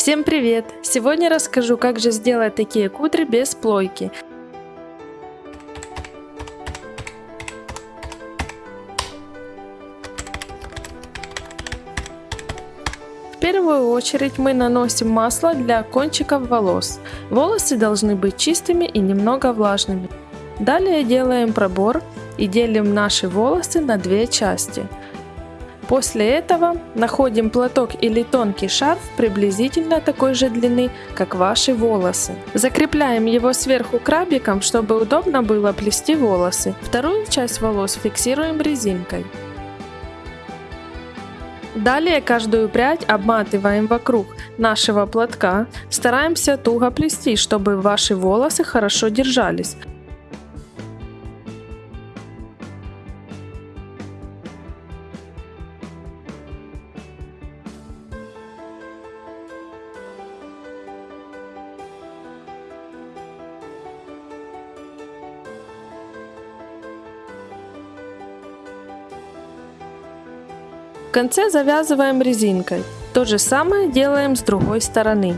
Всем привет! Сегодня расскажу, как же сделать такие кудри без плойки. В первую очередь мы наносим масло для кончиков волос. Волосы должны быть чистыми и немного влажными. Далее делаем пробор и делим наши волосы на две части – После этого находим платок или тонкий шарф приблизительно такой же длины, как ваши волосы. Закрепляем его сверху крабиком, чтобы удобно было плести волосы. Вторую часть волос фиксируем резинкой. Далее каждую прядь обматываем вокруг нашего платка. Стараемся туго плести, чтобы ваши волосы хорошо держались. В конце завязываем резинкой. То же самое делаем с другой стороны.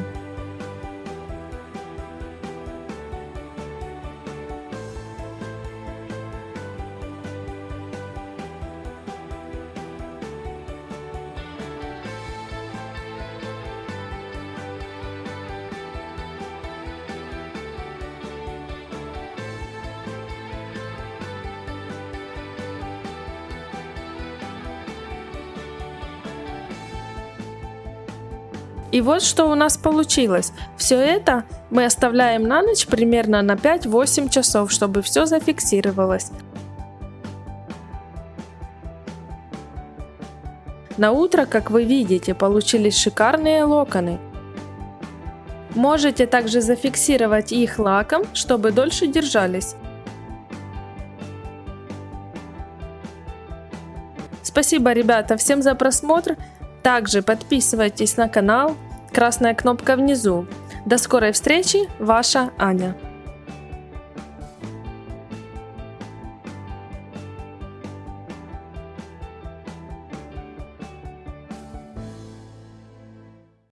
И вот что у нас получилось. Все это мы оставляем на ночь примерно на 5-8 часов, чтобы все зафиксировалось. На утро, как вы видите, получились шикарные локоны. Можете также зафиксировать их лаком, чтобы дольше держались. Спасибо, ребята, всем за просмотр. Также подписывайтесь на канал, красная кнопка внизу. До скорой встречи, ваша Аня.